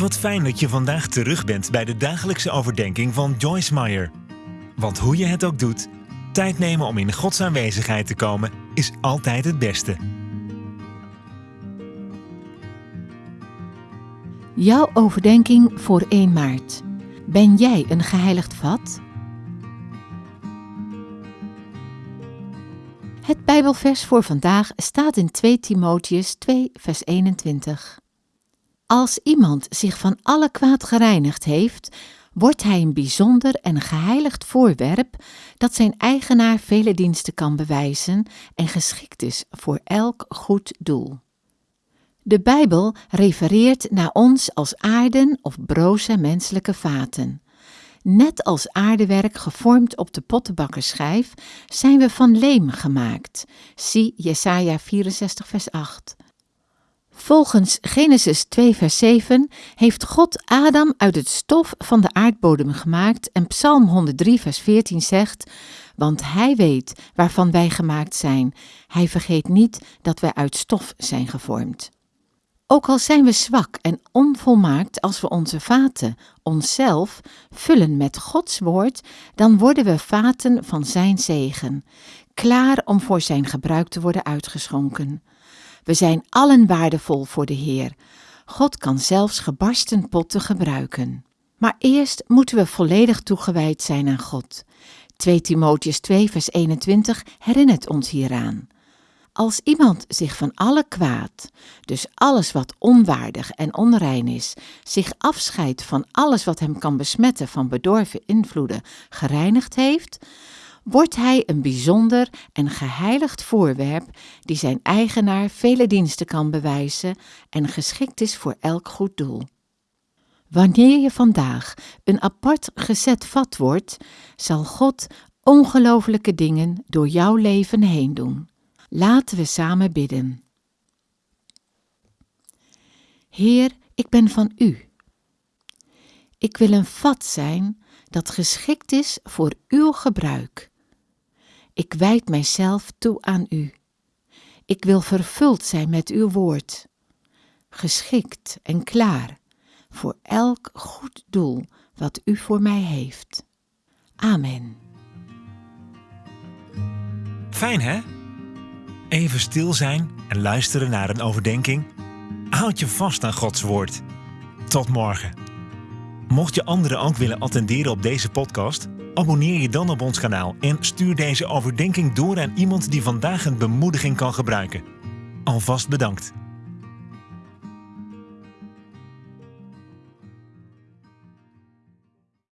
Wat fijn dat je vandaag terug bent bij de dagelijkse overdenking van Joyce Meyer. Want hoe je het ook doet, tijd nemen om in Gods aanwezigheid te komen is altijd het beste. Jouw overdenking voor 1 maart. Ben jij een geheiligd vat? Het Bijbelvers voor vandaag staat in 2 Timotheus 2, vers 21. Als iemand zich van alle kwaad gereinigd heeft, wordt hij een bijzonder en geheiligd voorwerp dat zijn eigenaar vele diensten kan bewijzen en geschikt is voor elk goed doel. De Bijbel refereert naar ons als aarden of broze menselijke vaten. Net als aardewerk gevormd op de pottenbakkerschijf zijn we van leem gemaakt. Zie Jesaja 64 vers 8. Volgens Genesis 2 vers 7 heeft God Adam uit het stof van de aardbodem gemaakt en Psalm 103 vers 14 zegt, want hij weet waarvan wij gemaakt zijn. Hij vergeet niet dat wij uit stof zijn gevormd. Ook al zijn we zwak en onvolmaakt als we onze vaten, onszelf, vullen met Gods woord, dan worden we vaten van Zijn zegen, klaar om voor Zijn gebruik te worden uitgeschonken. We zijn allen waardevol voor de Heer. God kan zelfs gebarsten potten gebruiken. Maar eerst moeten we volledig toegewijd zijn aan God. 2 Timotheus 2 vers 21 herinnert ons hieraan. Als iemand zich van alle kwaad, dus alles wat onwaardig en onrein is, zich afscheidt van alles wat hem kan besmetten van bedorven invloeden, gereinigd heeft, wordt hij een bijzonder en geheiligd voorwerp die zijn eigenaar vele diensten kan bewijzen en geschikt is voor elk goed doel. Wanneer je vandaag een apart gezet vat wordt, zal God ongelofelijke dingen door jouw leven heen doen. Laten we samen bidden. Heer, ik ben van U. Ik wil een vat zijn dat geschikt is voor uw gebruik. Ik wijd mijzelf toe aan U. Ik wil vervuld zijn met uw woord, geschikt en klaar voor elk goed doel wat U voor mij heeft. Amen. Fijn hè? Even stil zijn en luisteren naar een overdenking. Houd je vast aan Gods woord. Tot morgen. Mocht je anderen ook willen attenderen op deze podcast, abonneer je dan op ons kanaal en stuur deze overdenking door aan iemand die vandaag een bemoediging kan gebruiken. Alvast bedankt.